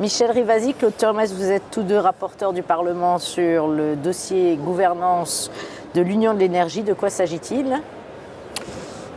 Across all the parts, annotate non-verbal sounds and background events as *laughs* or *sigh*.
Michel Rivasi, Claude Turmes, vous êtes tous deux rapporteurs du Parlement sur le dossier gouvernance de l'Union de l'énergie. De quoi s'agit-il?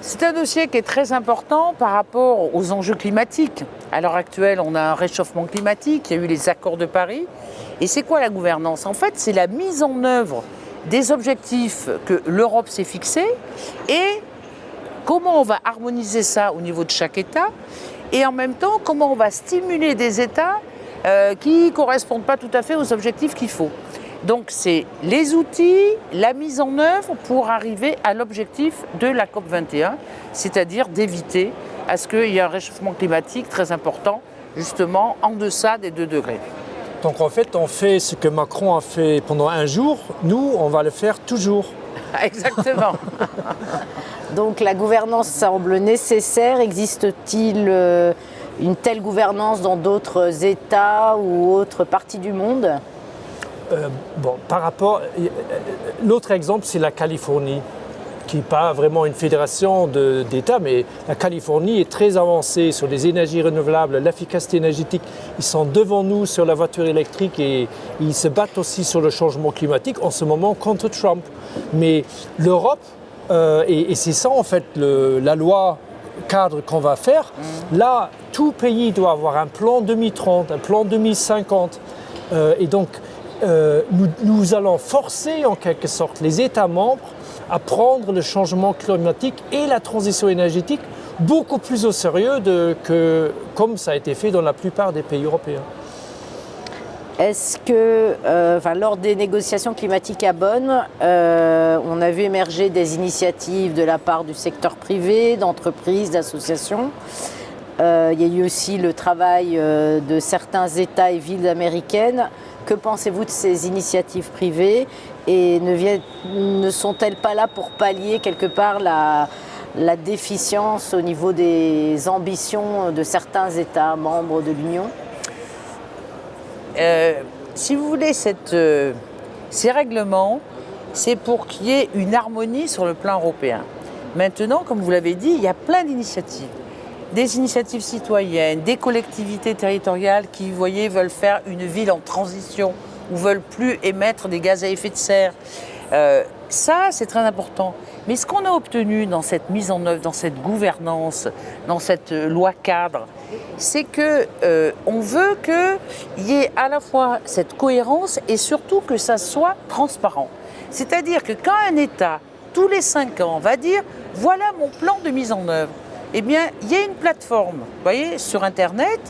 C'est un dossier qui est très important par rapport aux enjeux climatiques. À l'heure actuelle, on a un réchauffement climatique, il y a eu les accords de Paris. Et c'est quoi la gouvernance? En fait, c'est la mise en œuvre des objectifs que l'Europe s'est fixés et comment on va harmoniser ça au niveau de chaque État et en même temps comment on va stimuler des États euh, qui ne correspondent pas tout à fait aux objectifs qu'il faut. Donc c'est les outils, la mise en œuvre pour arriver à l'objectif de la COP21, c'est-à-dire d'éviter à ce qu'il y ait un réchauffement climatique très important, justement en deçà des 2 degrés. Donc en fait, on fait ce que Macron a fait pendant un jour, nous, on va le faire toujours. *laughs* Exactement. Donc la gouvernance semble nécessaire. Existe-t-il euh, une telle gouvernance dans d'autres États ou autres parties du monde? Euh, Bon, par rapport, euh, l'autre exemple, c'est la Californie qui n'est pas vraiment une fédération d'États, mais la Californie est très avancée sur les énergies renouvelables, l'efficacité énergétique. Ils sont devant nous sur la voiture électrique et ils se battent aussi sur le changement climatique en ce moment contre Trump. Mais l'Europe, euh, et, c'est ça en fait la loi cadre qu'on va faire, mm. là, tout pays doit avoir un plan 2030, un plan 2050. Euh, et donc, euh, nous allons forcer en quelque sorte les États membres à prendre le changement climatique et la transition énergétique beaucoup plus au sérieux que comme ça a été fait dans la plupart des pays européens. Est-ce que, euh, lors des négociations climatiques à Bonn, euh, on a vu émerger des initiatives de la part du secteur privé, d'entreprises, d'associations? Euh, il y a eu aussi le travail de certains États et villes américaines. Que pensez-vous de ces initiatives privées et ne, sont-elles pas là pour pallier quelque part la, déficience au niveau des ambitions de certains États membres de l'Union? Euh, Si vous voulez, euh, ces règlements, c'est pour qu'il y ait une harmonie sur le plan européen. Maintenant, comme vous l'avez dit, il y a plein d'initiatives. Des initiatives citoyennes, des collectivités territoriales qui, vous voyez, veulent faire une ville en transition ou veulent plus émettre des gaz à effet de serre. Euh, ça, c'est très important. Mais ce qu'on a obtenu dans cette mise en œuvre, dans cette gouvernance, dans cette euh, loi cadre, c'est que euh, on veut qu'il y ait à la fois cette cohérence et surtout que ça soit transparent. C'est-à-dire que quand un État, tous les cinq ans, va dire voilà mon plan de mise en œuvre, eh bien, il y a une plateforme, vous voyez, sur Internet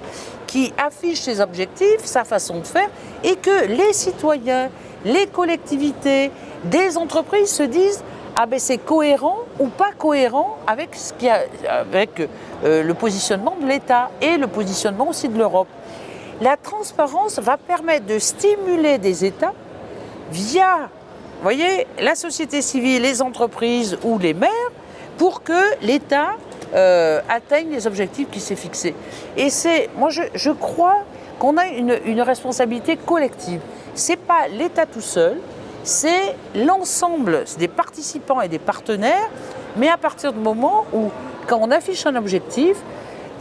qui affiche ses objectifs, sa façon de faire, et que les citoyens, les collectivités, des entreprises se disent ah ben c'est cohérent ou pas cohérent avec, ce qui a, avec euh, le positionnement de l'État et le positionnement aussi de l'Europe. La transparence va permettre de stimuler des États via, voyez, la société civile, les entreprises ou les maires, pour que l'État euh, atteigne les objectifs qui s'est fixés. Et c'est, moi je, crois qu'on a une, responsabilité collective. Ce n'est pas l'État tout seul, c'est l'ensemble des participants et des partenaires, mais à partir du moment où, quand on affiche un objectif,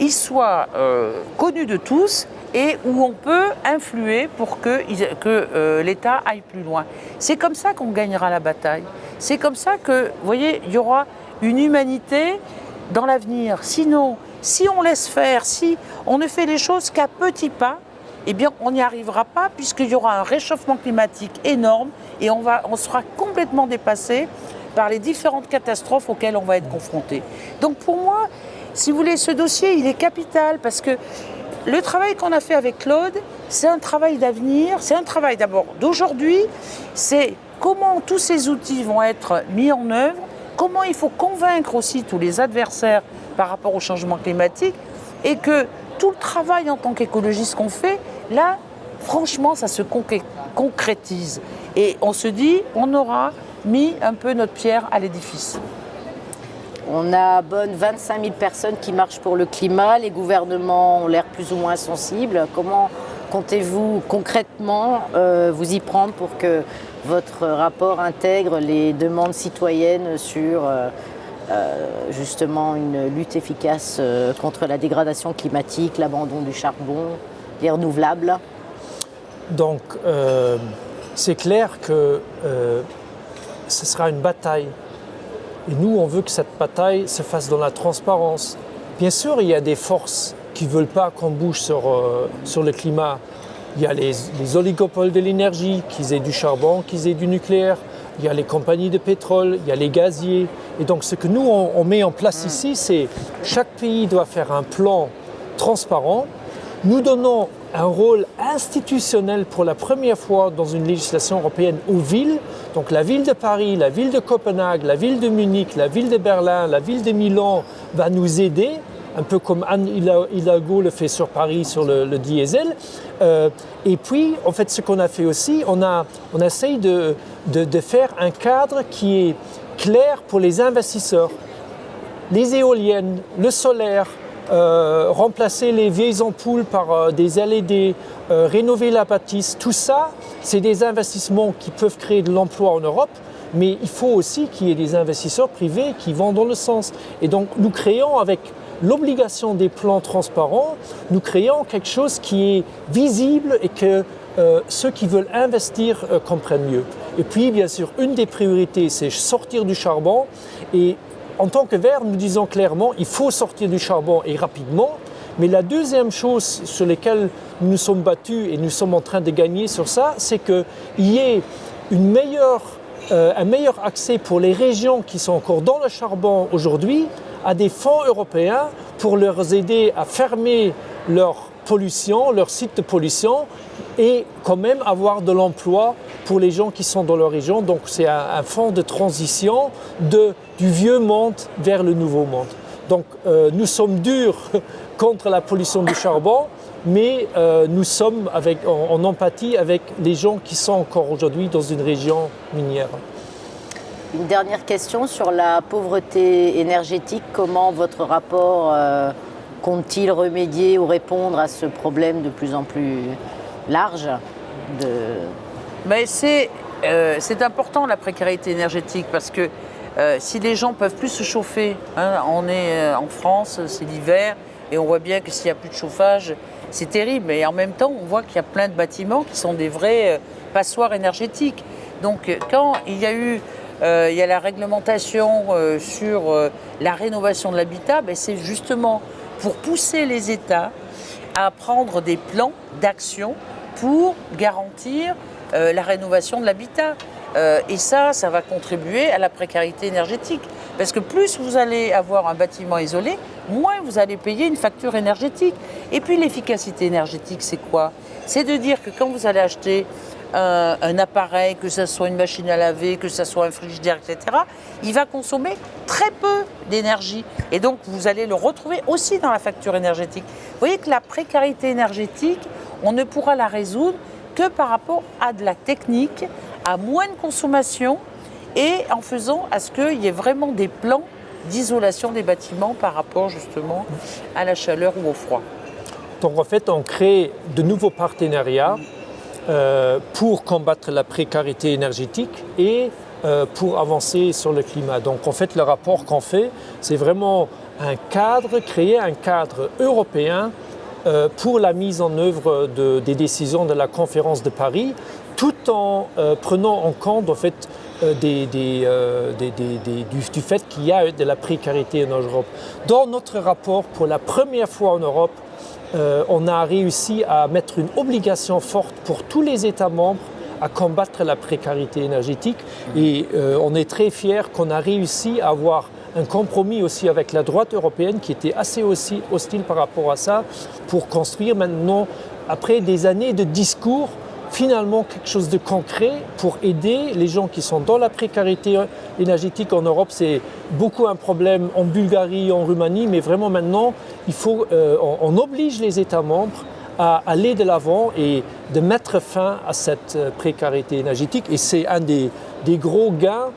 il soit euh, connu de tous et où on peut influer pour que, que euh, l'État aille plus loin. C'est comme ça qu'on gagnera la bataille. C'est comme ça que, vous voyez, il y aura une humanité dans l'avenir. Sinon, si on laisse faire, si on ne fait les choses qu'à petits pas, eh bien, on n'y arrivera pas puisqu'il y aura un réchauffement climatique énorme et on, va, on sera complètement dépassé par les différentes catastrophes auxquelles on va être confronté. Donc pour moi, si vous voulez, ce dossier, il est capital parce que le travail qu'on a fait avec Claude, c'est un travail d'avenir, c'est un travail d'abord d'aujourd'hui, c'est comment tous ces outils vont être mis en œuvre comment il faut convaincre aussi tous les adversaires par rapport au changement climatique et que tout le travail en tant qu'écologiste qu'on fait, là, franchement, ça se concrétise. Et on se dit, on aura mis un peu notre pierre à l'édifice. On a bonne 25 000 personnes qui marchent pour le climat. Les gouvernements ont l'air plus ou moins sensibles. Comptez-vous concrètement euh, vous y prendre pour que votre rapport intègre les demandes citoyennes sur euh, euh, justement une lutte efficace contre la dégradation climatique, l'abandon du charbon les renouvelables Donc, c'est clair que ce sera une bataille. Et nous, on veut que cette bataille se fasse dans la transparence. Bien sûr, il y a des forces qui ne veulent pas qu'on bouge sur, euh, sur le climat. Il y a les, les oligopoles de l'énergie, qu'ils aient du charbon, qu'ils aient du nucléaire. Il y a les compagnies de pétrole, il y a les gaziers. Et donc, ce que nous, on, on met en place ici, c'est chaque pays doit faire un plan transparent. Nous donnons un rôle institutionnel pour la première fois dans une législation européenne aux villes. Donc la ville de Paris, la ville de Copenhague, la ville de Munich, la ville de Berlin, la ville de Milan va nous aider, un peu comme Anne Hidalgo le fait sur Paris sur le, diesel. Euh, et puis, en fait, ce qu'on a fait aussi, on, a, on essaye de, de, faire un cadre qui est clair pour les investisseurs. Les éoliennes, le solaire, euh, remplacer les vieilles ampoules par euh, des LED, rénover la bâtisse, tout ça, c'est des investissements qui peuvent créer de l'emploi en Europe, mais il faut aussi qu'il y ait des investisseurs privés qui vont dans le sens. Et donc nous créons avec l'obligation des plans transparents, nous créons quelque chose qui est visible et que euh, ceux qui veulent investir euh, comprennent mieux. Et puis, bien sûr, une des priorités, c'est sortir du charbon. Et en tant que Vert, nous disons clairement, il faut sortir du charbon et rapidement. Mais la deuxième chose sur laquelle nous nous sommes battus et nous sommes en train de gagner sur ça, c'est qu'il y ait euh, un meilleur accès pour les régions qui sont encore dans le charbon aujourd'hui à des fonds européens pour leur aider à fermer leur pollution, leur site de pollution et quand même avoir de l'emploi pour les gens qui sont dans leur région. Donc c'est un, fonds de transition du vieux monde vers le nouveau monde. Donc euh, nous sommes durs *laughs* contre la pollution du charbon, mais euh, nous sommes en empathie avec les gens qui sont encore aujourd'hui dans une région minière. Une dernière question sur la pauvreté énergétique. Comment votre rapport euh, compte-t-il remédier ou répondre à ce problème de plus en plus large. Mais c'est euh, c'est important la précarité énergétique parce que euh, si les gens peuvent plus se chauffer, hein, on est en France, c'est l'hiver et on voit bien que s'il n'y a plus de chauffage, c'est terrible. Et en même temps, on voit qu'il y a plein de bâtiments qui sont des vrais passoires énergétiques. Donc quand il y a eu il y a la réglementation euh, sur euh, la rénovation de l'habitat, ben, c'est justement pour pousser les États à prendre des plans d'action pour garantir euh, la rénovation de l'habitat. Euh, et ça, ça va contribuer à la précarité énergétique. Parce que plus vous allez avoir un bâtiment isolé, moins vous allez payer une facture énergétique. Et puis l'efficacité énergétique, c'est quoi? C'est de dire que quand vous allez acheter un, un appareil, que ce soit une machine à laver, que ce soit un frigidaire, etc., il va consommer très peu d'énergie. Et donc, vous allez le retrouver aussi dans la facture énergétique. Vous voyez que la précarité énergétique, on ne pourra la résoudre que par rapport à de la technique, à moins de consommation et en faisant à ce qu'il y ait vraiment des plans d'isolation des bâtiments par rapport justement à la chaleur ou au froid. Donc en fait, on crée de nouveaux partenariats euh, pour combattre la précarité énergétique et euh, pour avancer sur le climat. Donc en fait, le rapport qu'on fait, c'est vraiment un cadre, créer un cadre européen euh, pour la mise en œuvre de, des décisions de la conférence de Paris, tout en euh, prenant en compte en fait, euh, des, des, euh, des, des, du, du fait qu'il y a de la précarité en Europe. Dans notre rapport, pour la première fois en Europe, euh, on a réussi à mettre une obligation forte pour tous les États membres à combattre la précarité énergétique et euh, on est très fiers qu'on a réussi à avoir un compromis aussi avec la droite européenne qui était assez aussi hostile par rapport à ça pour construire maintenant, après des années de discours, finalement quelque chose de concret pour aider les gens qui sont dans la précarité énergétique en Europe. C'est beaucoup un problème en Bulgarie, en Roumanie, mais vraiment maintenant, euh, on, oblige les États membres à aller de l'avant et de mettre fin à cette euh, précarité énergétique. Et c'est un des, gros gains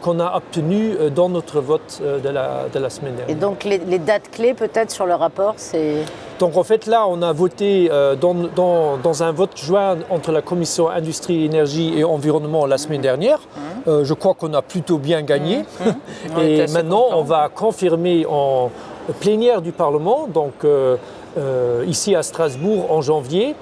qu'on a obtenus euh, dans notre vote de la, de la semaine dernière. Et donc les, les dates clés peut-être sur le rapport, c'est... Donc en fait là, on a voté euh, dans, dans, dans, un vote joint entre la Commission Industrie, Énergie et Environnement la semaine dernière. Euh, je crois qu'on a plutôt bien gagné. *laughs* et maintenant, on va confirmer en plénière du Parlement. Donc euh, euh, ici à Strasbourg en janvier.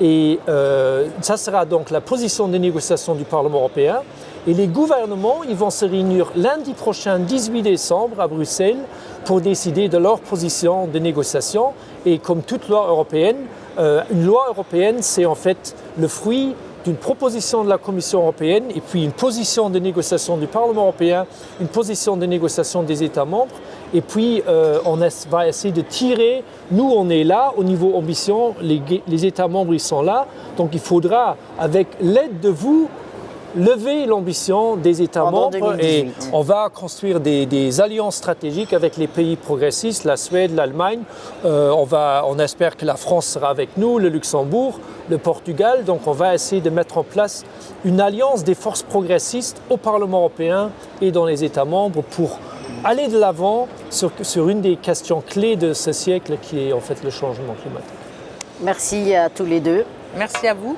Et euh, ça sera donc la position des négociations du Parlement européen. Et les gouvernements, ils vont se réunir lundi prochain, 18 décembre, à Bruxelles, pour décider de leur position de négociation. Et comme toute loi européenne, euh, une loi européenne, c'est en fait le fruit d'une proposition de la Commission européenne et puis une position de négociation du Parlement européen, une position de négociation des États membres. Et puis, euh, on va essayer de tirer. Nous, on est là au niveau ambition, les, les États membres, ils sont là. Donc, il faudra, avec l'aide de vous, lever l'ambition des États Pendant membres 2018. et on va construire des, des alliances stratégiques avec les pays progressistes, la Suède, l'Allemagne. Euh, on, va, on espère que la France sera avec nous, le Luxembourg, le Portugal. Donc on va essayer de mettre en place une alliance des forces progressistes au Parlement européen et dans les États membres pour aller de l'avant sur, sur une des questions clés de ce siècle qui est en fait le changement climatique. Merci à tous les deux. Merci à vous.